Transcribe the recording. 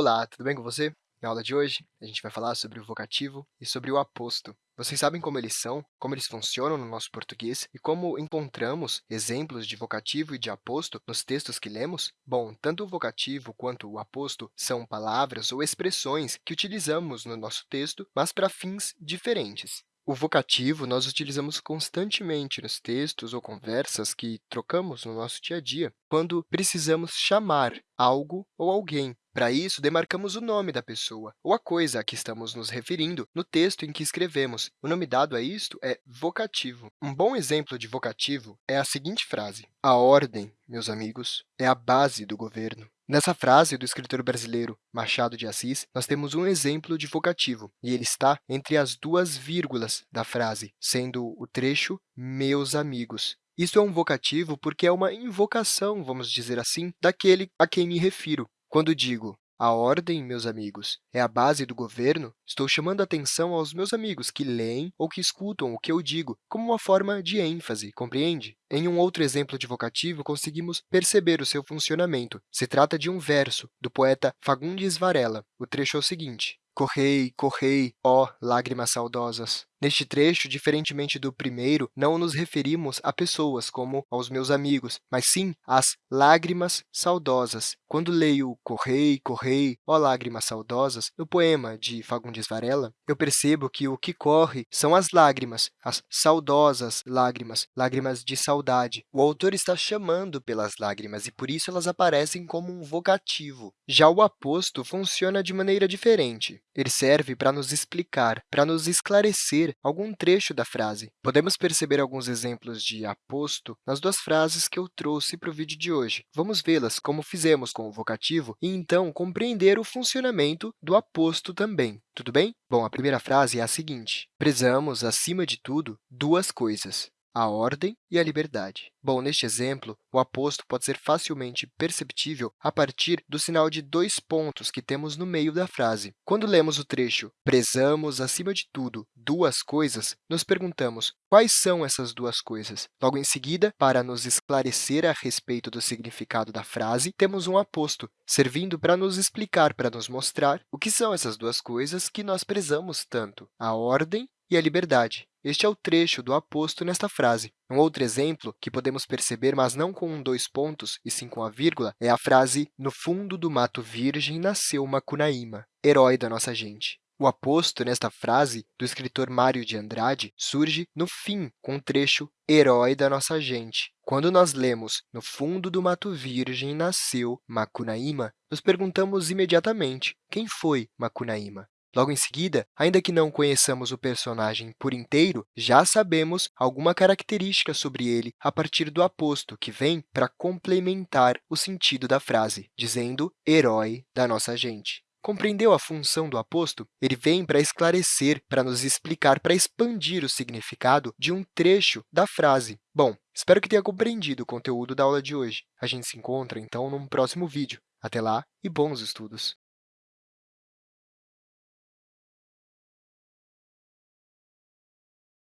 Olá, tudo bem com você? Na aula de hoje, a gente vai falar sobre o vocativo e sobre o aposto. Vocês sabem como eles são, como eles funcionam no nosso português e como encontramos exemplos de vocativo e de aposto nos textos que lemos? Bom, tanto o vocativo quanto o aposto são palavras ou expressões que utilizamos no nosso texto, mas para fins diferentes. O vocativo nós utilizamos constantemente nos textos ou conversas que trocamos no nosso dia a dia, quando precisamos chamar algo ou alguém. Para isso, demarcamos o nome da pessoa ou a coisa a que estamos nos referindo no texto em que escrevemos. O nome dado a isto é vocativo. Um bom exemplo de vocativo é a seguinte frase. A ordem, meus amigos, é a base do governo. Nessa frase do escritor brasileiro Machado de Assis, nós temos um exemplo de vocativo, e ele está entre as duas vírgulas da frase, sendo o trecho meus amigos. Isso é um vocativo porque é uma invocação, vamos dizer assim, daquele a quem me refiro. Quando digo a ordem, meus amigos, é a base do governo, estou chamando atenção aos meus amigos que leem ou que escutam o que eu digo, como uma forma de ênfase, compreende? Em um outro exemplo de vocativo, conseguimos perceber o seu funcionamento. Se trata de um verso do poeta Fagundes Varela. O trecho é o seguinte. Correi, correi, ó lágrimas saudosas. Neste trecho, diferentemente do primeiro, não nos referimos a pessoas, como aos meus amigos, mas sim às lágrimas saudosas. Quando leio Correi, correi, ó lágrimas saudosas, no poema de Fagundes Varela, eu percebo que o que corre são as lágrimas, as saudosas lágrimas, lágrimas de saudade. O autor está chamando pelas lágrimas e, por isso, elas aparecem como um vocativo. Já o aposto funciona de maneira diferente. Ele serve para nos explicar, para nos esclarecer algum trecho da frase. Podemos perceber alguns exemplos de aposto nas duas frases que eu trouxe para o vídeo de hoje. Vamos vê-las como fizemos com o vocativo e, então, compreender o funcionamento do aposto também. Tudo bem? Bom, a primeira frase é a seguinte. Prezamos, acima de tudo, duas coisas a ordem e a liberdade. Bom, neste exemplo, o aposto pode ser facilmente perceptível a partir do sinal de dois pontos que temos no meio da frase. Quando lemos o trecho prezamos, acima de tudo, duas coisas, nos perguntamos quais são essas duas coisas. Logo em seguida, para nos esclarecer a respeito do significado da frase, temos um aposto, servindo para nos explicar, para nos mostrar o que são essas duas coisas que nós prezamos tanto, a ordem e a liberdade. Este é o trecho do aposto nesta frase. Um outro exemplo que podemos perceber, mas não com dois pontos, e sim com a vírgula, é a frase no fundo do mato virgem nasceu Macunaíma, herói da nossa gente. O aposto nesta frase do escritor Mário de Andrade surge no fim, com o trecho herói da nossa gente. Quando nós lemos no fundo do mato virgem nasceu Macunaíma, nos perguntamos imediatamente quem foi Macunaíma. Logo em seguida, ainda que não conheçamos o personagem por inteiro, já sabemos alguma característica sobre ele a partir do aposto, que vem para complementar o sentido da frase, dizendo herói da nossa gente. Compreendeu a função do aposto? Ele vem para esclarecer, para nos explicar, para expandir o significado de um trecho da frase. Bom, espero que tenha compreendido o conteúdo da aula de hoje. A gente se encontra, então, num próximo vídeo. Até lá e bons estudos!